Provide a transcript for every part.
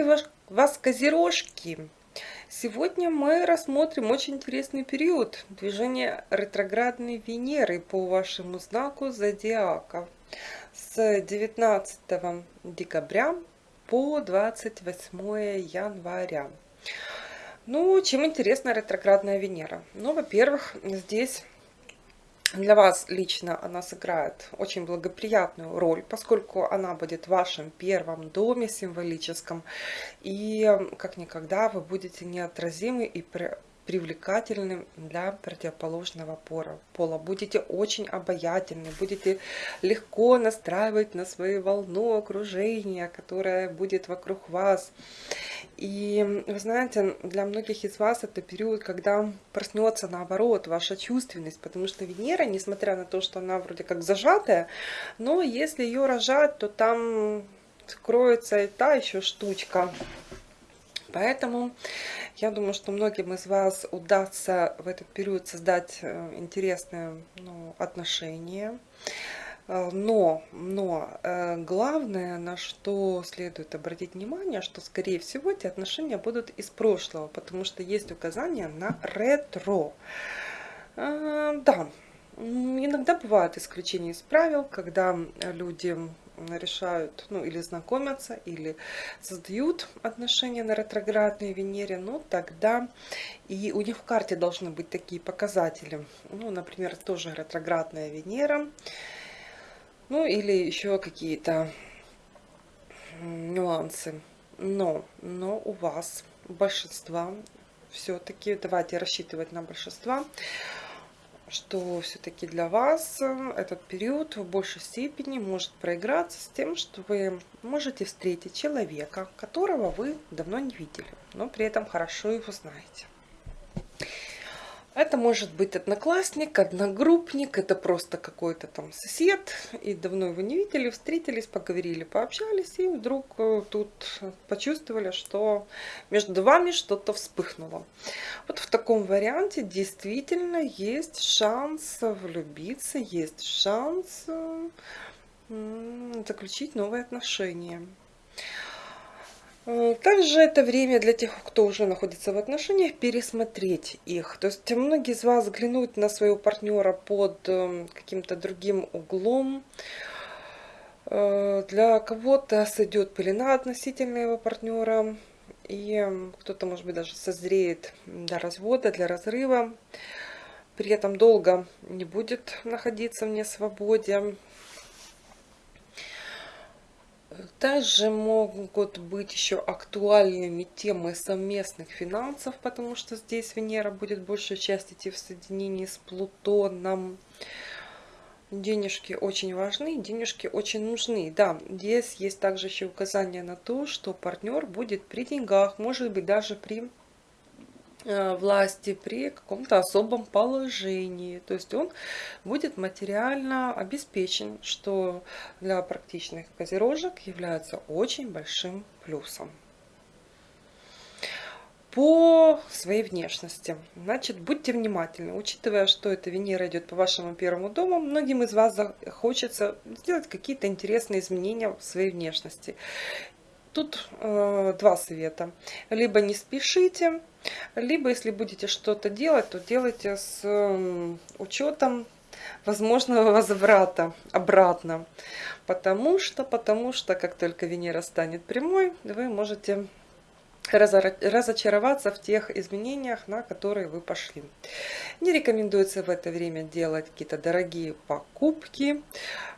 Приветствую вас, козерожки! Сегодня мы рассмотрим очень интересный период движения ретроградной Венеры по вашему знаку зодиака с 19 декабря по 28 января. Ну, чем интересна ретроградная Венера? Ну, во-первых, здесь для вас лично она сыграет очень благоприятную роль, поскольку она будет в вашем первом доме символическом. И как никогда вы будете неотразимы и привлекательным для противоположного пола. Будете очень обаятельны, будете легко настраивать на свою волну окружения, которое будет вокруг вас. И вы знаете, для многих из вас это период, когда проснется наоборот ваша чувственность, потому что Венера, несмотря на то, что она вроде как зажатая, но если ее рожать, то там кроется и та еще штучка. Поэтому я думаю, что многим из вас удастся в этот период создать э, интересные ну, отношения. Но, но э, главное, на что следует обратить внимание, что, скорее всего, эти отношения будут из прошлого, потому что есть указание на ретро. Да, иногда бывают исключения из правил, когда люди решают, ну, или знакомятся, или создают отношения на ретроградной Венере, ну, тогда и у них в карте должны быть такие показатели. Ну, например, тоже ретроградная Венера, ну, или еще какие-то нюансы. Но, но у вас большинства все-таки, давайте рассчитывать на большинство, что все-таки для вас этот период в большей степени может проиграться с тем, что вы можете встретить человека, которого вы давно не видели, но при этом хорошо его знаете. Это может быть одноклассник, одногруппник, это просто какой-то там сосед, и давно его не видели, встретились, поговорили, пообщались, и вдруг э, тут почувствовали, что между вами что-то вспыхнуло. Вот в таком варианте действительно есть шанс влюбиться, есть шанс заключить новые отношения. Также это время для тех, кто уже находится в отношениях, пересмотреть их. То есть многие из вас взглянут на своего партнера под эм, каким-то другим углом. Э, для кого-то сойдет пелена относительно его партнера. И эм, кто-то, может быть, даже созреет для развода, для разрыва. При этом долго не будет находиться в несвободе. Также могут быть еще актуальными темы совместных финансов, потому что здесь Венера будет большую часть идти в соединении с Плутоном. Денежки очень важны, денежки очень нужны. Да, здесь есть также еще указание на то, что партнер будет при деньгах, может быть даже при власти при каком-то особом положении. То есть он будет материально обеспечен, что для практичных козерожек является очень большим плюсом. По своей внешности. Значит, будьте внимательны. Учитывая, что эта Венера идет по вашему первому дому, многим из вас хочется сделать какие-то интересные изменения в своей внешности. Тут э, два совета. Либо не спешите, либо если будете что-то делать, то делайте с э, учетом возможного возврата обратно. Потому что, потому что, как только Венера станет прямой, вы можете разочароваться в тех изменениях, на которые вы пошли. Не рекомендуется в это время делать какие-то дорогие покупки,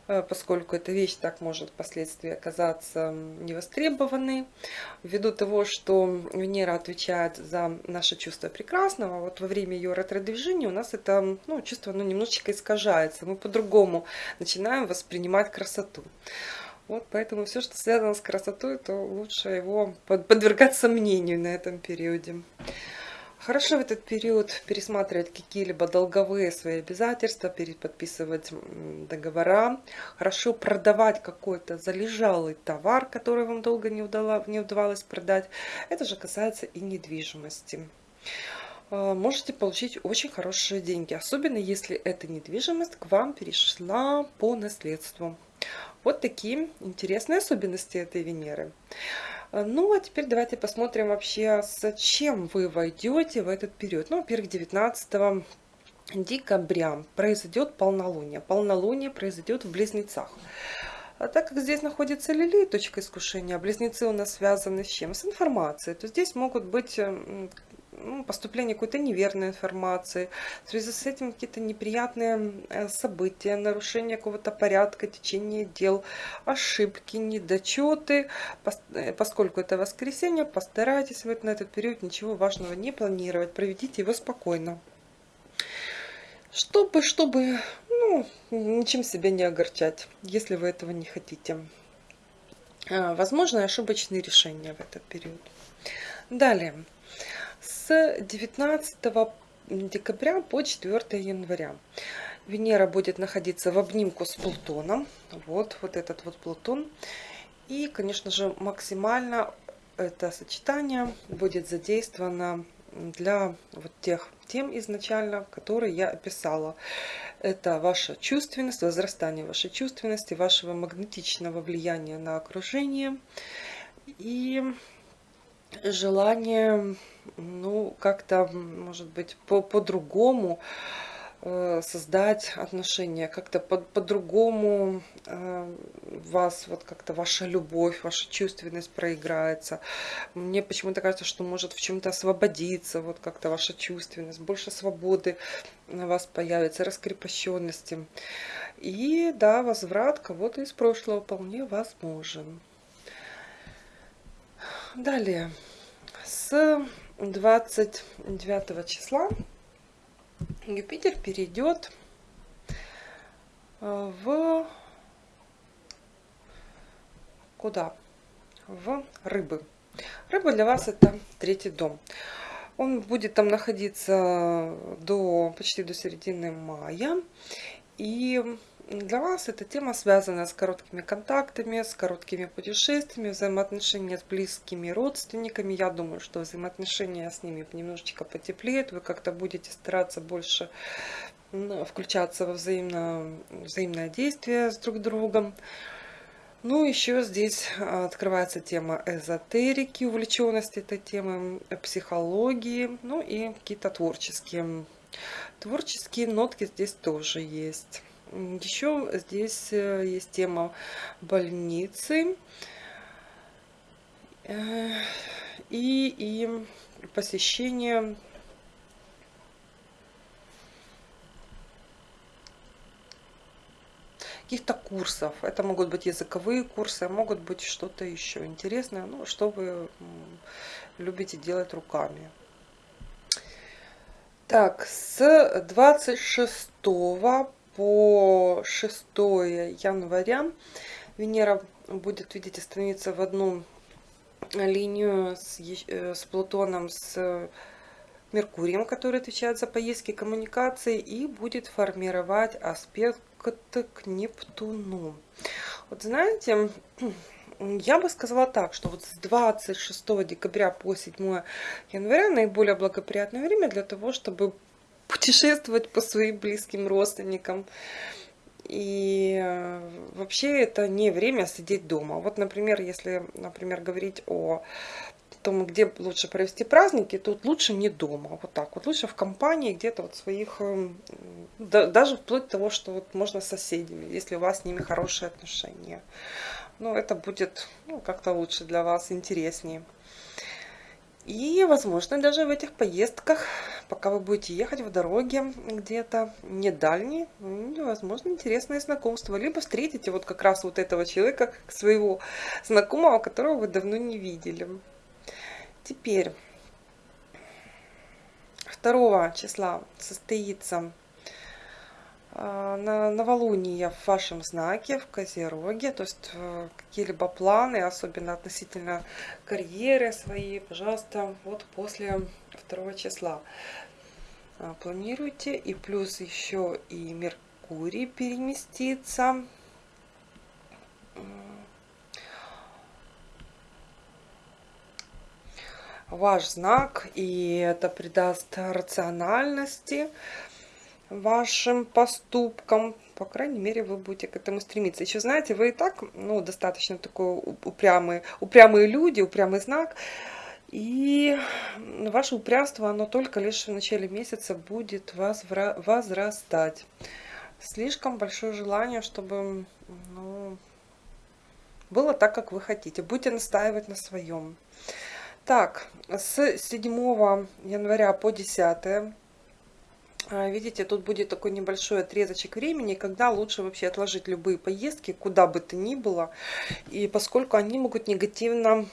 э, поскольку эта вещь так может впоследствии оказаться невостребованной. Ввиду того, что Венера отвечает за наше чувство прекрасного, вот во время ее ретро-движения у нас это ну, чувство ну, немножечко искажается. Мы по-другому начинаем воспринимать красоту. Вот поэтому все, что связано с красотой, то лучше его подвергать сомнению на этом периоде. Хорошо в этот период пересматривать какие-либо долговые свои обязательства, переподписывать договора. Хорошо продавать какой-то залежалый товар, который вам долго не, удало, не удавалось продать. Это же касается и недвижимости. А, можете получить очень хорошие деньги, особенно если эта недвижимость к вам перешла по наследству. Вот такие интересные особенности этой Венеры. Ну, а теперь давайте посмотрим вообще, с чем вы войдете в этот период. Ну, во-первых, 19 декабря произойдет полнолуние. Полнолуние произойдет в Близнецах. А так как здесь находится Лили, точка искушения, близнецы у нас связаны с чем? С информацией. То здесь могут быть ну, поступление какой-то неверной информации, в связи с этим какие-то неприятные э, события, нарушение какого-то порядка, течение дел, ошибки, недочеты. Э, поскольку это воскресенье, постарайтесь вот на этот период ничего важного не планировать, проведите его спокойно. Чтобы, чтобы, ну, ничем себя не огорчать, если вы этого не хотите. А, возможно, ошибочные решения в этот период. Далее с 19 декабря по 4 января. Венера будет находиться в обнимку с Плутоном. Вот, вот этот вот Плутон. И, конечно же, максимально это сочетание будет задействовано для вот тех тем изначально, которые я описала. Это ваша чувственность, возрастание вашей чувственности, вашего магнетичного влияния на окружение и желание ну, как-то, может быть, по-другому по э, создать отношения, как-то по-другому по э, вас, вот как-то ваша любовь, ваша чувственность проиграется. Мне почему-то кажется, что может в чем-то освободиться, вот как-то ваша чувственность, больше свободы на вас появится, раскрепощенности. И да, возврат кого-то из прошлого вполне возможен. Далее, с 29 числа Юпитер перейдет э, в куда? В рыбы. Рыба для вас это третий дом. Он будет там находиться до почти до середины мая. И для вас эта тема связана с короткими контактами, с короткими путешествиями, взаимоотношения с близкими родственниками. Я думаю, что взаимоотношения с ними немножечко потеплеют. Вы как-то будете стараться больше включаться во взаимно, взаимное действие с друг другом. Ну, еще здесь открывается тема эзотерики, увлеченности этой темы, психологии, ну и какие-то творческие. Творческие нотки здесь тоже есть. Еще здесь э, есть тема больницы э, и, и посещение каких-то курсов. Это могут быть языковые курсы, могут быть что-то еще интересное, ну, что вы любите делать руками. Так, с 26 по 6 января Венера будет, видите, становиться в одну линию с, э, с Плутоном, с Меркурием, который отвечает за поездки коммуникации, и будет формировать аспект к Нептуну. Вот знаете, я бы сказала так, что вот с 26 декабря по 7 января наиболее благоприятное время для того, чтобы путешествовать по своим близким родственникам. И э, вообще это не время сидеть дома. Вот, например, если, например, говорить о том, где лучше провести праздники, тут лучше не дома, вот так вот, лучше в компании где-то вот своих, эм, даже вплоть до того, что вот можно с соседями, если у вас с ними хорошие отношения. Ну, это будет ну, как-то лучше для вас, интереснее. И, возможно, даже в этих поездках, пока вы будете ехать в дороге где-то не дальние, возможно, интересное знакомство. Либо встретите вот как раз вот этого человека, своего знакомого, которого вы давно не видели. Теперь 2 числа состоится на новолуние в вашем знаке, в Козероге, то есть э, какие-либо планы, особенно относительно карьеры своей, пожалуйста, вот после 2 числа а, планируйте. И плюс еще и Меркурий переместится. Ваш знак, и это придаст рациональности, вашим поступкам. По крайней мере, вы будете к этому стремиться. Еще знаете, вы и так ну, достаточно такой упрямые, упрямые люди, упрямый знак. И ваше упрямство, оно только лишь в начале месяца будет возрастать. Слишком большое желание, чтобы ну, было так, как вы хотите. Будете настаивать на своем. Так, с 7 января по 10 а, Видите, тут будет такой небольшой отрезочек времени, когда лучше вообще отложить любые поездки, куда бы то ни было. И поскольку они могут негативно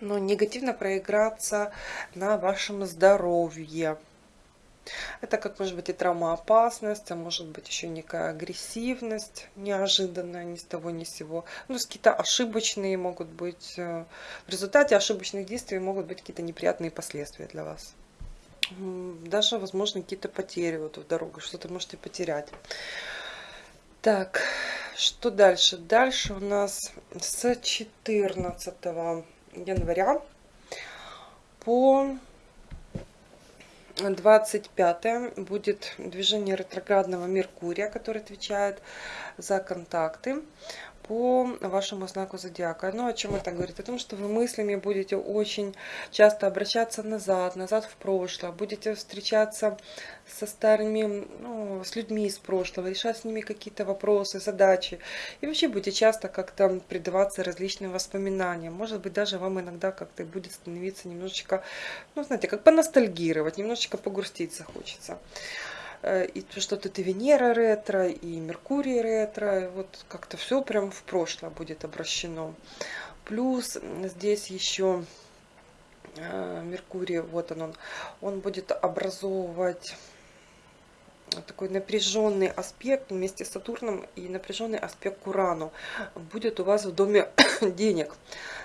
ну, негативно проиграться на вашем здоровье. Это как может быть и травмоопасность, а может быть еще некая агрессивность неожиданная, ни с того ни с сего. Ну, какие-то ошибочные могут быть, э, в результате ошибочных действий могут быть какие-то неприятные последствия для вас. Даже, возможно, какие-то потери вот в дорогу, что-то можете потерять. Так, что дальше? Дальше у нас с 14 января по 25 будет движение ретроградного Меркурия, который отвечает за контакты по вашему знаку зодиака. Ну, о чем это говорит? О том, что вы мыслями будете очень часто обращаться назад, назад в прошлое, будете встречаться со старыми, ну, с людьми из прошлого, решать с ними какие-то вопросы, задачи. И вообще будете часто как-то предаваться различным воспоминаниям. Может быть, даже вам иногда как-то будет становиться немножечко, ну, знаете, как поностальгировать, немножечко погрустить захочется. Э, и что тут и Венера ретро, и Меркурий ретро, вот как-то все прям в прошлое будет обращено. Плюс здесь еще э, Меркурий, вот он, он, он будет образовывать такой напряженный аспект вместе с Сатурном и напряженный аспект к Урану будет у вас в доме денег.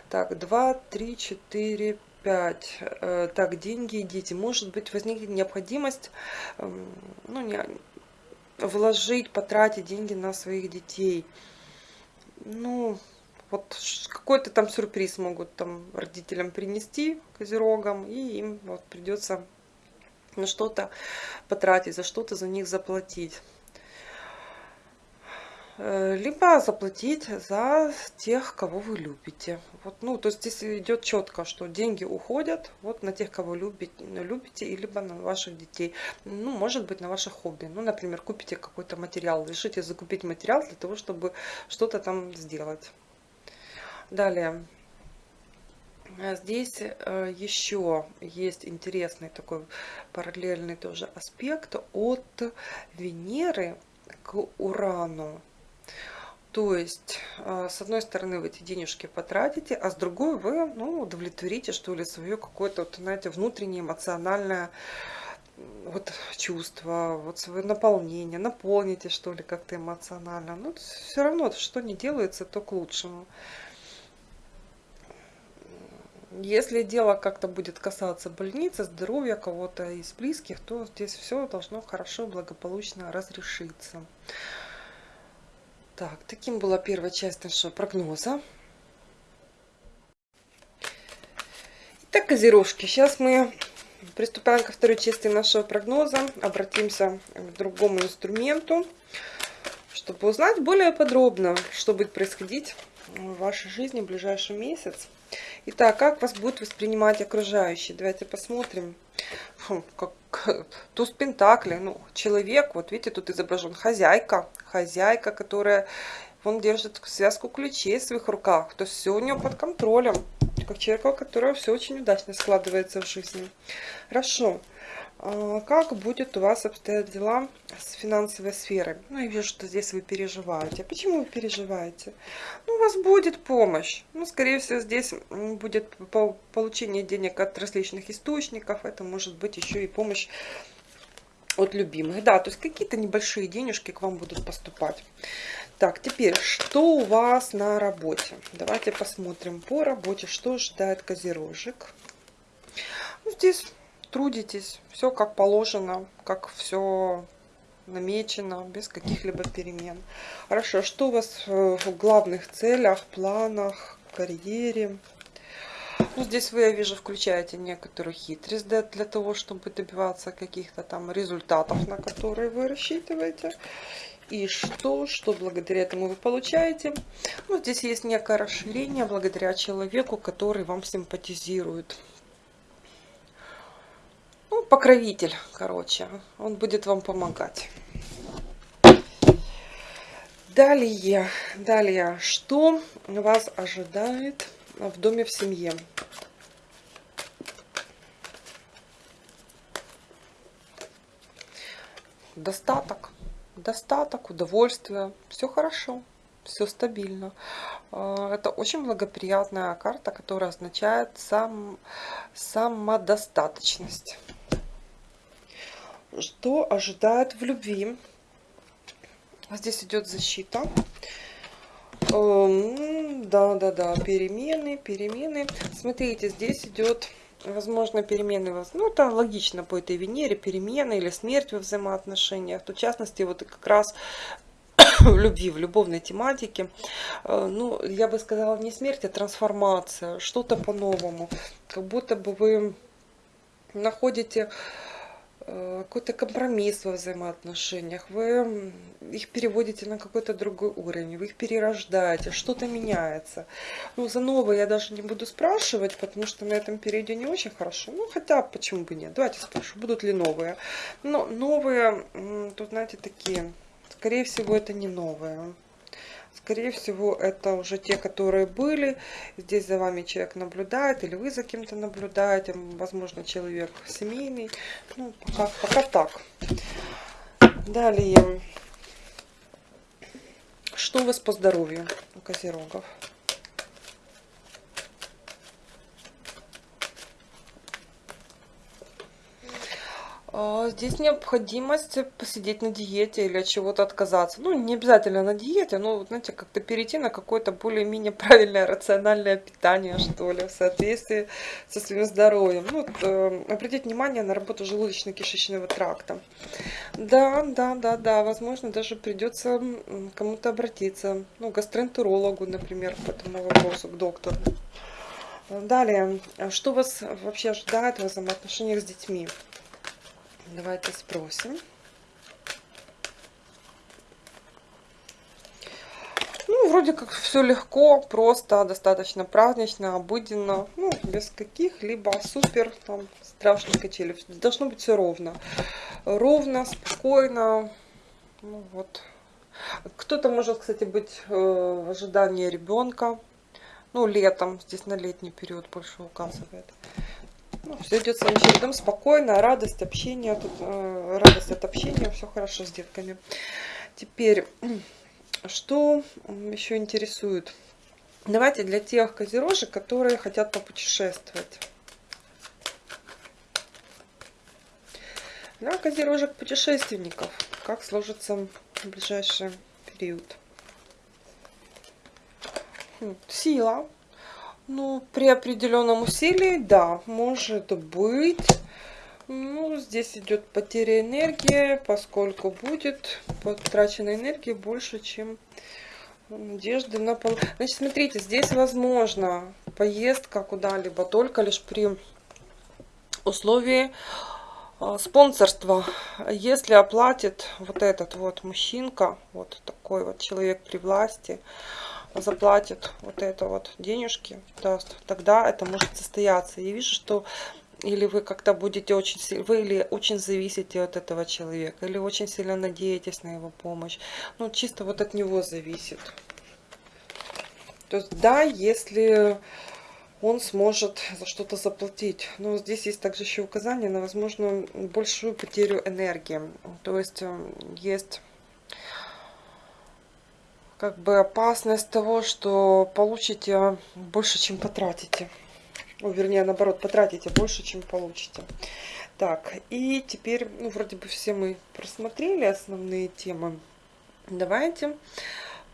Так, 2, 3, 4, 5. Э, так, деньги и дети. Может быть, возникнет необходимость эм, ну, не, вложить, потратить деньги на своих детей. Ну, вот какой-то там сюрприз могут там родителям принести, козерогам, и им вот придется на что-то потратить, за что-то за них заплатить. Э, либо заплатить за тех, кого вы любите. Вот, ну, то есть здесь идет четко, что деньги уходят вот на тех, кого любите, любите, и либо на ваших детей. Ну, может быть, на ваших хобби. Ну, например, купите какой-то материал, решите закупить материал для того, чтобы что-то там сделать. Далее. Здесь э, еще есть интересный такой параллельный тоже аспект от Венеры к Урану. То есть, а, с одной стороны, вы эти денежки потратите, а с другой вы ну, удовлетворите, что ли, свое какое-то, вот, знаете, внутреннее эмоциональное вот чувство, вот свое наполнение, наполните, что ли, как-то эмоционально. Ну, все равно, что не делается, то к лучшему. Если дело как-то будет касаться больницы, здоровья кого-то из близких, то здесь все должно хорошо, благополучно разрешиться. Так, таким была первая часть нашего прогноза. Итак, козерожки, сейчас мы приступаем ко второй части нашего прогноза. Обратимся к другому инструменту, чтобы узнать более подробно, что будет происходить в вашей жизни в ближайший месяц. Итак, как вас будут воспринимать окружающие? Давайте посмотрим. Фу, как туз Пентакли, ну, человек, вот видите, тут изображен хозяйка, хозяйка, которая, он держит связку ключей в своих руках, то есть все у нее под контролем, как человека, у которого все очень удачно складывается в жизни. Хорошо. А, как будет у вас обстоят дела с финансовой сферой? Ну, я вижу, что здесь вы переживаете. Почему вы переживаете? Ну, у вас будет помощь. Ну, скорее всего, здесь будет получение денег от различных источников. Это может быть еще и помощь от любимых. Да, то есть какие-то небольшие денежки к вам будут поступать. Так, теперь, что у вас на работе? Давайте посмотрим по работе, что ожидает козерожек. Ну, здесь трудитесь, все как положено, как все намечено, без каких-либо перемен. Хорошо, что у вас в главных целях, планах, карьере? Ну, здесь вы, я вижу, включаете некоторую хитрость для, для того, чтобы добиваться каких-то там результатов, на которые вы рассчитываете. И что, что благодаря этому вы получаете? Ну, здесь есть некое расширение благодаря человеку, который вам симпатизирует. Ну, покровитель, короче. Он будет вам помогать. Далее, далее, что вас ожидает в доме в семье? Достаток, достаток, удовольствие, все хорошо, все стабильно. А, это очень благоприятная карта, которая означает сам, самодостаточность. Что ожидает в любви? Здесь идет защита. Эм, да, да, да, перемены, перемены. Смотрите, здесь идет, возможно, перемены. Ну, это логично по этой Венере, перемены или смерть во взаимоотношениях. То, в частности, вот как раз в любви, в любовной тематике. Э, ну, я бы сказала, не смерть, а трансформация, что-то по-новому. Как будто бы вы находите какой-то компромисс во взаимоотношениях, вы их переводите на какой-то другой уровень, вы их перерождаете, что-то меняется. Ну, за новое я даже не буду спрашивать, потому что на этом периоде не очень хорошо. Ну, хотя, почему бы нет? Давайте спрошу, будут ли новые. Но новые, тут, знаете, такие, скорее всего, это не новые. Скорее всего, это уже те, которые были. Здесь за вами человек наблюдает, или вы за кем-то наблюдаете. Возможно, человек семейный. Ну, пока, пока так. Далее. Что у вас по здоровью у козерогов? Здесь необходимость посидеть на диете или от чего-то отказаться. Ну, не обязательно на диете, но, знаете, как-то перейти на какое-то более-менее правильное, рациональное питание, что ли, в соответствии со своим здоровьем. Ну, вот, э, обратить внимание на работу желудочно-кишечного тракта. Да, да, да, да, возможно, даже придется кому-то обратиться, ну, гастроэнтерологу, например, по этому вопросу, к доктору. Далее, что вас вообще ожидает в взаимоотношениях с детьми? Давайте спросим. Ну, вроде как все легко, просто, достаточно празднично, обыденно, ну, без каких-либо супер там страшных качелей. Должно быть все ровно. Ровно, спокойно. Ну, вот. Кто-то может, кстати, быть э, в ожидании ребенка. Ну, летом, здесь на летний период больше указывает. Ну, все идет своим чередом, спокойно, радость, общение, тут, э, радость от общения, все хорошо с детками. Теперь, что еще интересует? Давайте для тех козерожек, которые хотят попутешествовать. Для козерожек путешественников, как сложится в ближайший период. Хм, сила, ну, при определенном усилии, да, может быть. Ну, здесь идет потеря энергии, поскольку будет потрачена энергия больше, чем надежды на пол. Значит, смотрите, здесь возможно поездка куда-либо только лишь при условии а, спонсорства. Если оплатит вот этот вот мужчинка, вот такой вот человек при власти, заплатит вот это вот денежки, даст, тогда это может состояться. Я вижу, что или вы как-то будете очень вы или очень зависите от этого человека, или очень сильно надеетесь на его помощь. Ну, чисто вот от него зависит. То есть, да, если он сможет за что-то заплатить. Но здесь есть также еще указание на возможную большую потерю энергии. То есть, э, есть как бы опасность того, что получите больше, чем потратите. Ну, вернее, наоборот, потратите больше, чем получите. Так, и теперь, ну, вроде бы все мы просмотрели основные темы. Давайте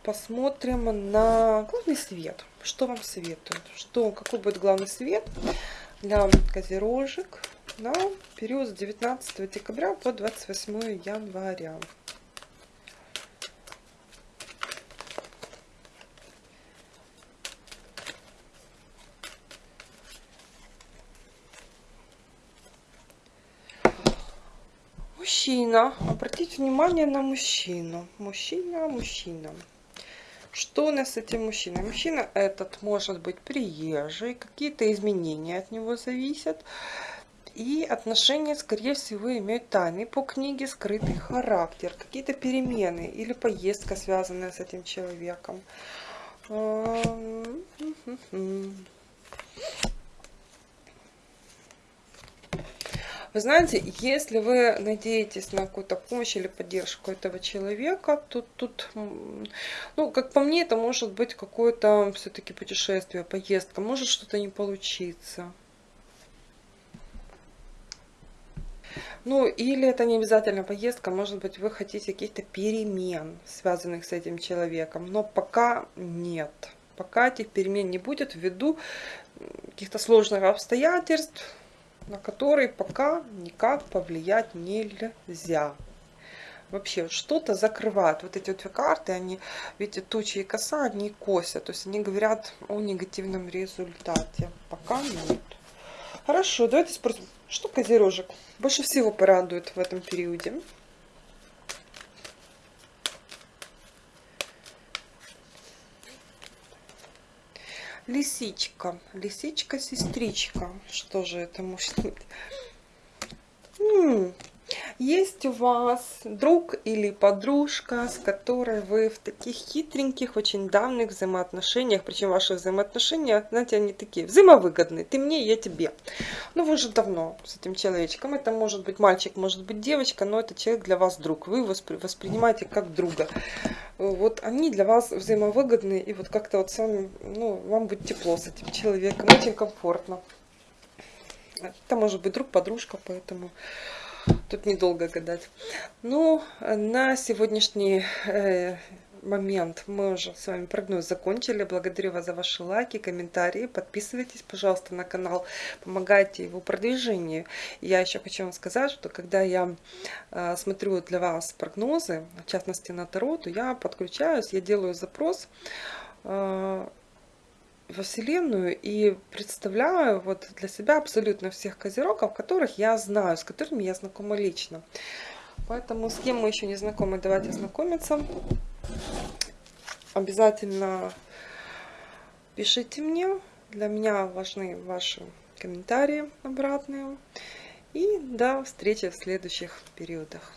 посмотрим на главный свет. Что вам советуют? Что, какой будет главный свет для козерожек на период с 19 декабря по 28 января? Мужчина. Обратите внимание на мужчину. Мужчина, мужчина. Что у нас с этим мужчиной? Мужчина этот может быть приезжий, какие-то изменения от него зависят. И отношения, скорее всего, имеют тайный по книге скрытый характер, какие-то перемены или поездка, связанная с этим человеком. Вы знаете, если вы надеетесь на какую-то помощь или поддержку этого человека, то тут, ну, как по мне, это может быть какое-то все-таки путешествие, поездка, может что-то не получиться. Ну, или это не обязательно поездка, может быть, вы хотите каких-то перемен, связанных с этим человеком, но пока нет. Пока этих перемен не будет ввиду каких-то сложных обстоятельств, на которые пока никак повлиять нельзя. Вообще что-то закрывают. Вот эти вот карты, они, видите, тучи и коса, они косят. То есть они говорят о негативном результате. Пока нет. Хорошо, давайте спросим, что козерожек больше всего порадует в этом периоде? Лисичка, лисичка-сестричка. Что же это может быть? М -м, есть у вас друг или подружка, с которой вы в таких хитреньких, очень давних взаимоотношениях, причем ваши взаимоотношения, знаете, они такие взаимовыгодные, ты мне, я тебе. Ну, вы же давно с этим человечком, это может быть мальчик, может быть девочка, но это человек для вас друг, вы его воспринимаете как друга. Вот они для вас взаимовыгодные, и вот как-то вот сами, ну, вам будет тепло с этим человеком, очень комфортно. Это может быть друг, подружка, поэтому тут недолго гадать. Ну, на сегодняшний э, момент мы уже с вами прогноз закончили. Благодарю вас за ваши лайки, комментарии. Подписывайтесь, пожалуйста, на канал. Помогайте его продвижению. Я еще хочу вам сказать, что когда я э, смотрю для вас прогнозы, в частности на Таро, то я подключаюсь, я делаю запрос э, во Вселенную и представляю вот для себя абсолютно всех козерогов, которых я знаю, с которыми я знакома лично. Поэтому с кем мы еще не знакомы, давайте знакомиться. Обязательно пишите мне. Для меня важны ваши комментарии обратные. И до встречи в следующих периодах.